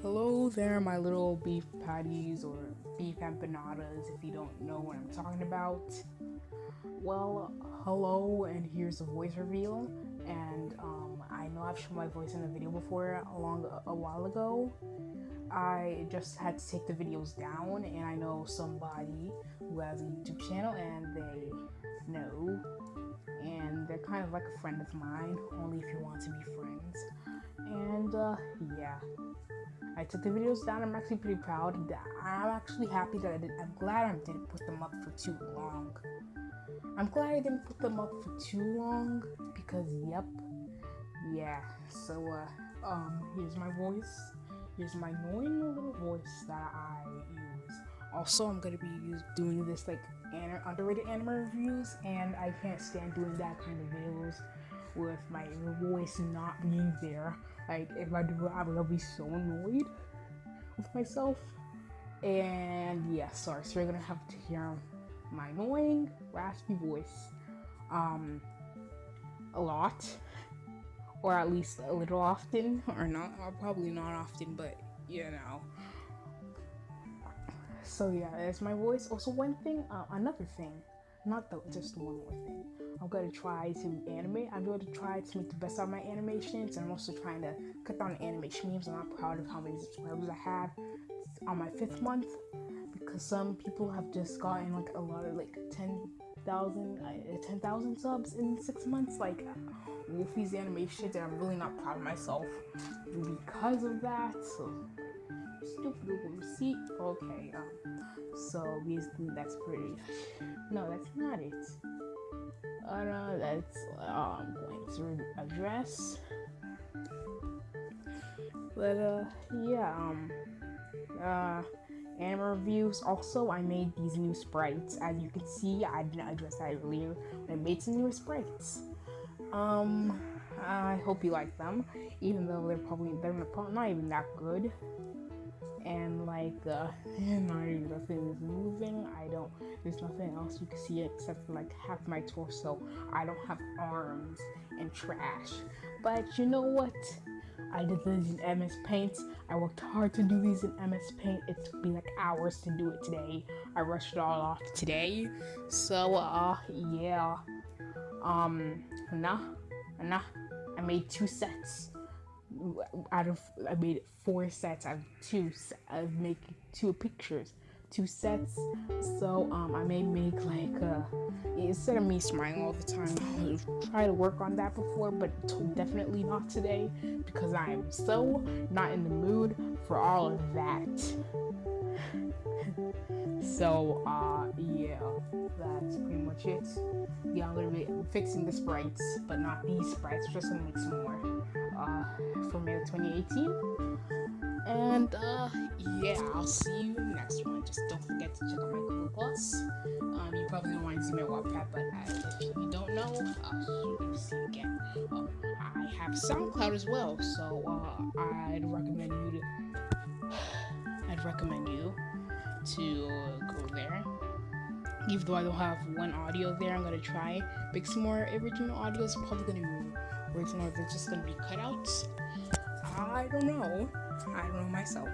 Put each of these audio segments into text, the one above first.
Hello there, my little beef patties or beef empanadas, if you don't know what I'm talking about. Well, hello, and here's a voice reveal. And um, I know I've shown my voice in a video before a a while ago. I just had to take the videos down, and I know somebody who has a YouTube channel, and they know, and they're kind of like a friend of mine, only if you want to be friends. And uh, yeah. I took the videos down. I'm actually pretty proud. That I'm actually happy that I did. I'm glad I didn't put them up for too long. I'm glad I didn't put them up for too long because, yep, yeah. So, uh, um, here's my voice. Here's my annoying little voice that I use. Also, I'm gonna be doing this like underrated anime reviews, and I can't stand doing that kind of videos with my voice not being there. Like if I do I will be so annoyed with myself. And yeah, sorry, so you're gonna have to hear my annoying, raspy voice um a lot. Or at least a little often. Or not or probably not often, but you know. So yeah, that's my voice. Also one thing, uh, another thing, not the, just one more thing. I'm gonna try to animate. I'm going to try to make the best out of my animations, and I'm also trying to cut down the animation memes. I'm not proud of how many subscribers I have on my fifth month because some people have just gotten like a lot of like 10,000 uh, 10,000 subs in six months. Like Wolfie's animations, and I'm really not proud of myself because of that. So stupid Google receipt. Okay, um, so basically that's pretty. No, that's not it. Uh, that's uh, I'm going to address. But uh, yeah, um, uh, anime reviews. Also, I made these new sprites. As you can see, I didn't address that earlier. I made some new sprites. Um, I hope you like them, even though they're probably they're not even that good and like uh nothing is moving i don't there's nothing else you can see except for like half my torso i don't have arms and trash but you know what I did these in MS Paint. I worked hard to do these in MS Paint. It took me like hours to do it today. I rushed it all off today. So, uh, yeah. Um, nah, nah. I made two sets out of I made four sets of two of making two pictures, two sets. So um, I may make like uh, instead of me smiling all the time, I'll try to work on that before, but definitely not today because I am so not in the mood for all of that. So uh, yeah, that's pretty much it. Yeah, I'm gonna be fixing the sprites, but not these sprites. Just gonna make some more uh, for May 2018. And uh, yeah, I'll see you next one. Just don't forget to check out my Google Plus. Um, you probably don't want to see my Wattpad, but uh, if you don't know, uh, see you again. Uh, I have SoundCloud as well, so uh, I'd recommend you to. I'd recommend you to go there. Even though I don't have one audio there, I'm gonna try make some more original audios. Probably gonna be original they're just gonna be cutouts. I don't know. I don't know myself.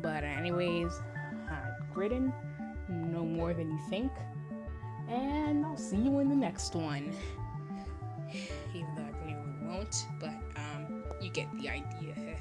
But anyways, Gridden, no more than you think. And I'll see you in the next one. Even though I really won't, but um, you get the idea.